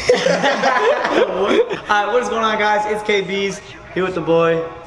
Alright, what is going on guys? It's KBZ here with the boy.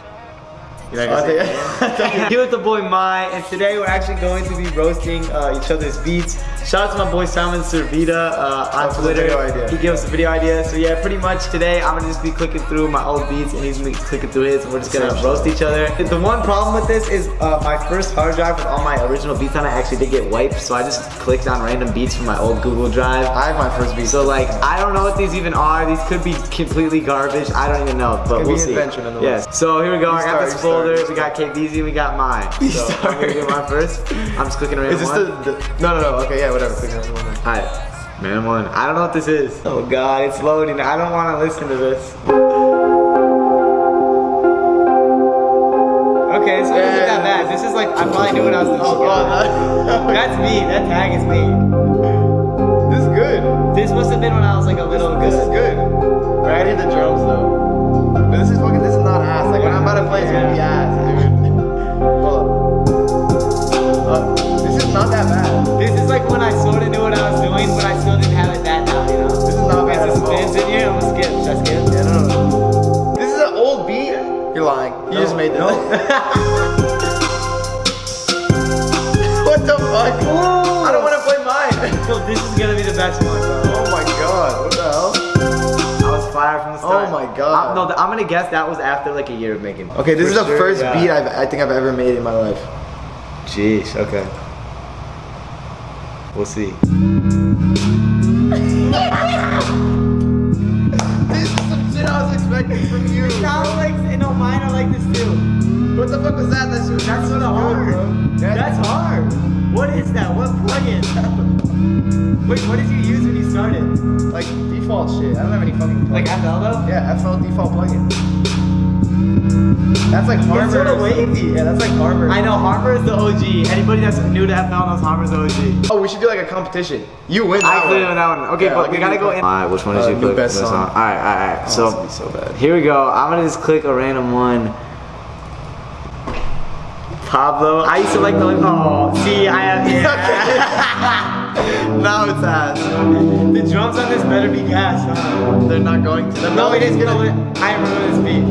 You like I Here with the boy Mai, and today we're actually going to be roasting uh, each other's beats. Shout out to my boy Simon Servita uh, on Twitter. He gave us a video idea. So yeah, pretty much today I'm gonna just be clicking through my old beats and he's gonna be clicking through his, and we're just gonna Same shit. roast each other. The one problem with this is uh, my first hard drive with all my original beats on it actually did get wiped, so I just clicked on random beats from my old Google Drive. I have my first beat. So like, I don't know what these even are. These could be completely garbage. I don't even know, but Could we'll an see. Yes. So here we go. I got this you We got KBZ. We got mine. You So I'm gonna do mine first. I'm just clicking around. Is this the, the? No, no, no. Okay, yeah, whatever. Click one. Alright, man one. I don't know what this is. Oh god, it's loading. I don't want to listen to this. Okay, so this isn't that bad. This is like I probably knew what I was doing. Oh god, That's me. That tag is me. this is good. This must have been when I was like a little This is good. good. Right, in the drums though. This is fucking. This is not ass. Like when I'm about to play, it's gonna be ass, dude. Hold up. Uh, this is not that bad. I was fired from the oh start. Oh my God. I'm, no, I'm gonna guess that was after like a year of making. Okay, this For is the sure, first yeah. beat I've, I think I've ever made in my life. Jeez. Okay. We'll see. This is some shit I was expecting from you. Sounds like no, mine are like this too. What the fuck was that? That's That's that's so hard. That- That's hard. What is that? What plugin? Wait, what did you use when you started? like default shit. I don't have any fucking Like plugins. FL though? yeah, FL default plugin. That's like Harvard. It's sort of wavy. Yeah, that's like Harvard. I know Harper is the OG. Anybody that's new to FL knows Harper's the OG. Oh, we should do like a competition. You win. I that clearly one. with that one. Okay, Yeah, I'll but we gotta go in. Alright, which one did Uh, you new click? best Best song. Alright, alright, alright. Oh, So be so bad. here we go. I'm gonna just click a random one. Pablo. I used to like the oh see I have yeah. Now it's ass. the drums on this better be gas, huh? They're not going to. The No, it is gonna. I remember this beat.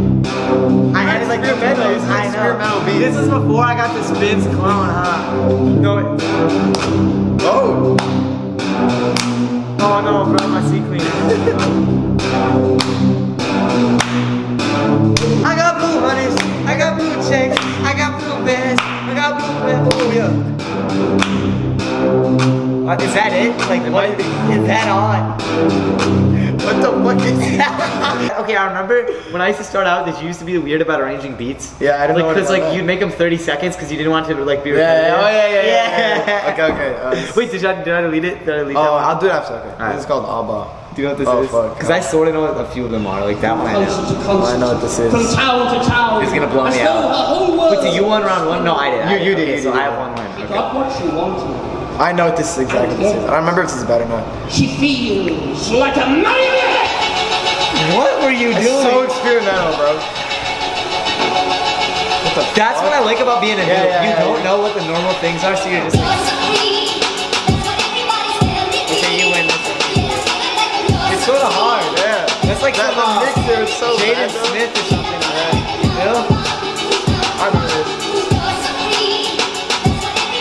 I had it like the videos. it's I know. beats. This is before I got this spins clone, huh? No. It, Oh. oh no, bro, my C clean. I got blue honeys, I got blue checks, Uh, is that it? Like, what might is that on? What the fuck is that? okay, I remember when I used to start out, did you used to be weird about arranging beats? Yeah, I don't know like, what Because like that. you'd make them 30 seconds because you didn't want to like be Yeah, repetitive. yeah, oh yeah, yeah, yeah. Yeah. yeah. Okay, okay. Uh, Wait, did I, did I delete it? Did I delete that oh, one? I'll do it after. Okay. Alright. This is called Abba. Do you know what this Oh, is? fuck. Because I sort of know what a few of them are. Like that one I know. Coast to coast. I know what this is. From town to town. It's gonna blow me out. the whole world Wait, so you won round one? No, I did. I You- you did, Okay, you so did, I have one win. Okay. up what you want to. I know what this is exactly. This is. I don't remember if this is bad or not. She feels like a maniac. What were you It's doing? so experimental, bro. What the That's fuck? what I like about being a Yeah, noob. yeah, you yeah, don't yeah. know what the normal things are, so you're just like, okay, you win. It's sort of hard. Yeah. That's like that, some, the mixer is so Jaden bad, though. Smith or something like that. You know? I remember this.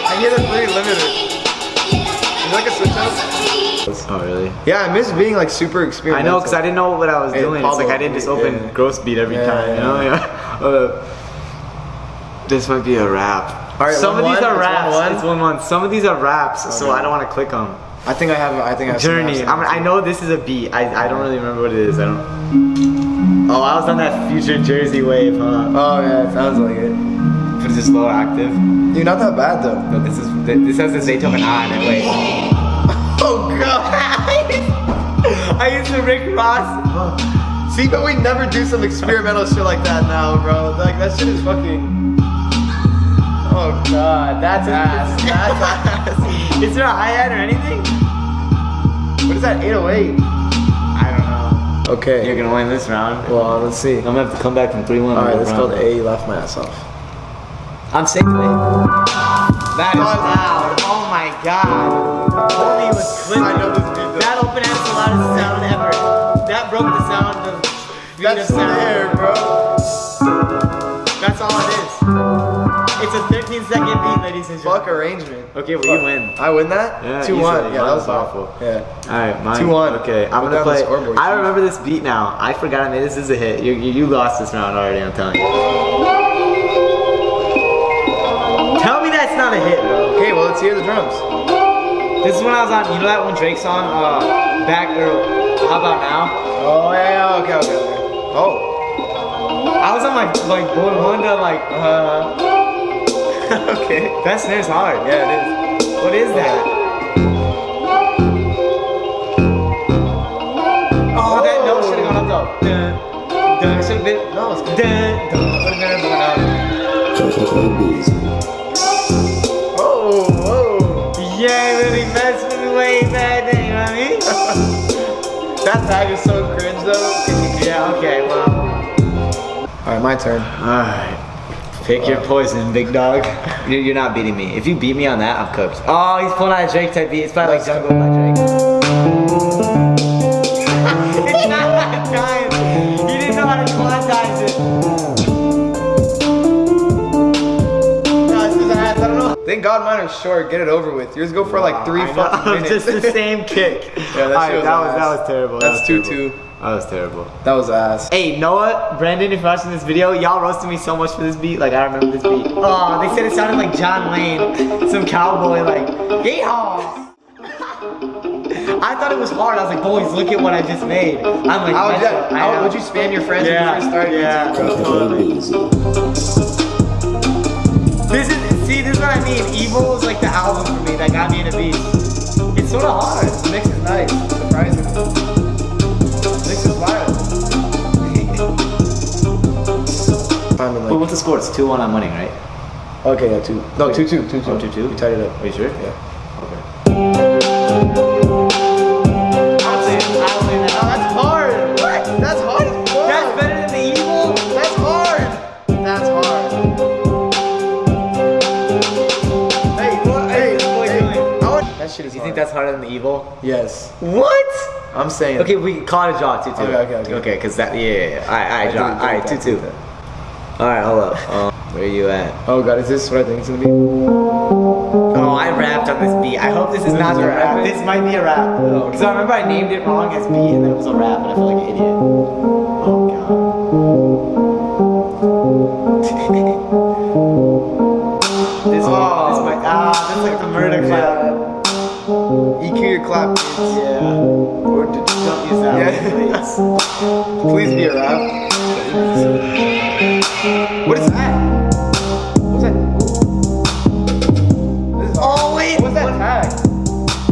I hear the pretty limited. Is like a switch up? Oh, really? Yeah, I miss being like super experienced. I know, because I didn't know what I was Hey, doing. It's like I didn't just open yeah. gross beat every Yeah, time, you yeah. know? Yeah. Uh, this might be a rap. All right, Some of these 1-1? are It's raps. 1-1? It's one one. Some of these are raps, so I don't want to click them. I think I have. I think I have. Journey. apps I, mean, I know this is a beat. I, I don't really remember what it is. I don't. Oh, I was on that future Jersey wave, huh? Oh yeah, it sounds like it. But is this low active? You're not that bad though. No, this is this has the Zaytoven on it. Wait. I used to Rick Ross. See, but we never do some experimental shit like that now, bro. Like that shit is fucking. Oh god, that's ass. That's ass. Is there a hi hat or anything? What is that? 808. I don't know. Okay. You're gonna win this round. Well, let's see. I'm gonna have to come back from 3 1. All right, that's called A. You laughed my ass off. I'm safe today. That is loud. Oh my god. Holy was clicking. I know this beat, though. That open has the loudest sound ever. that broke the sound of That's there, bro. That's all it is. It's a 13 second beat, ladies and gentlemen. Fuck arrangement. Okay, well you win. I win that? Yeah, 2 1. Yeah, that was was awful. awful. Yeah. All right, mine. 2-1. Okay, I'm gonna play. I remember this beat now. I forgot I made this. This is a hit. You, you, you lost this round already. I'm telling you. Not a hit, bro. Okay, well, let's hear the drums. This is when I was on. You know that one Drake song, uh, back or how about now? Oh, yeah, yeah, okay, okay, okay. Oh. I was on my like boy wonder like uh. okay, that snare's hard. Yeah, it is. What is that? Oh, that note should have gone up though. Dun, dun, it should have been. No, it's good. Dun, dun. Would have been going up. That tag is so cringe, though. yeah. Okay. Well. Alright, my turn. All right. Pick your poison, big dog. You're, you're not beating me. If you beat me on that, I'm cooked. Oh, he's pulling out a Drake type beat. It's probably like Jungle by Drake. Thank God mine are short. Get it over with. Yours go for like three I know, minutes. Just the same kick. Yeah, that All shit was that was that was terrible. That That's was 2-2. terrible. That was terrible. that was ass. Hey, Noah, Brandon, if you're watching this video, y'all roasted me so much for this beat. Like, I remember this beat. Oh, they said it sounded like John Wayne, some cowboy, like, yeehaw! I thought it was hard. I was like, boys, look at what I just made. I'm like, How would, that, how know. would you spam your friends Yeah, when you first started yeah. YouTube, bro? This is, see, this is what I mean. Evil is like the album for me that got me into beat. It's sort of hard. The mix is nice, Surprising. The mix is wild. I'm But what's the score? It's 2-1, I'm winning, right? okay, yeah, two. No, Wait. two, two, two, two. Oh, 2-2? We tied it up. Are you sure? Yeah. Okay. Think that's harder than the evil? Yes. What? I'm saying. Okay, we caught a jaw 2 2. Okay, okay, okay. Okay, because that, yeah, yeah, yeah. Alright, alright, I draw. did it, Alright, 2 2. Alright, hold up. Um, where you at? Oh god, is this what I think it's gonna be? Oh, I rapped on this beat. I hope this is This not is a rap. rap? This might be a rap. though. Because I remember I named it wrong as beat and then it was a rap and I feel like an idiot. Oh, God. this, Oh. this might, ah, that's like the murder clap. EQ E your clap, kids. Yeah. Or d- don't use that Yeah. one, please. Please be a rap. What is that? What's that? This is Oh, wait. What's that tag?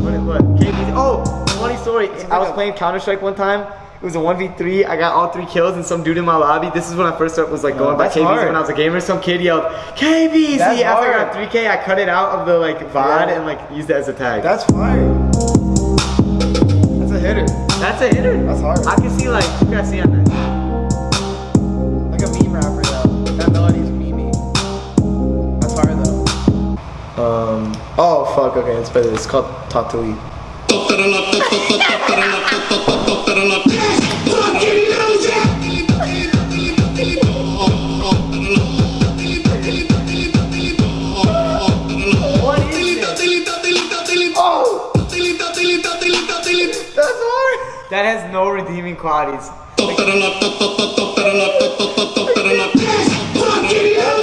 What, what? KBZ. Oh, funny story. I was playing Counter Strike one time. It was a 1v3. I got all three kills and some dude in my lobby. This is when I first started was like going oh, by that's KBZ hard. when I was a gamer. Some kid yelled KBZ after I got 3K. I cut it out of the like VOD Yeah. and like used it as a tag. That's fire. That's a hitter. That's a hitter. That's hard. I can see like you guys see on that. Like a meme rapper though. That melody's memey. That's hard though. Um. Oh fuck. Okay, let's play this. It's called Talk That has no redeeming qualities. Oh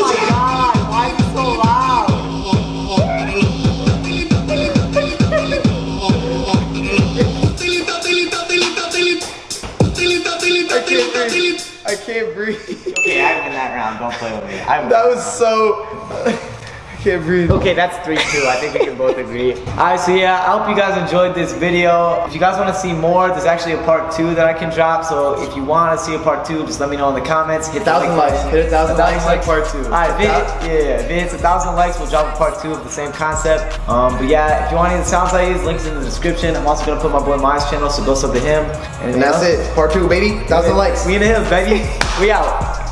my god, why is it so loud? I can't breathe. I can't breathe. Okay, I win that round. Don't play with me. I win That that was so. Can't breathe. Okay, that's 3-2. I think we can both agree. Alright, so yeah, I hope you guys enjoyed this video. If you guys want to see more, there's actually a part 2 that I can drop. So if you want to see a part 2, just let me know in the comments. Hit the Thousand like likes. Hit a thousand likes like part two. Alright, if it, yeah, yeah, if it hits a thousand likes, we'll drop a part 2 of the same concept. Um, but yeah, if you want any of the sounds I use, links in the description. I'm also going to put my boy Miles channel, so go sub to him. And that's it. Part two, baby. Thousand likes. We in the hills, baby. We out.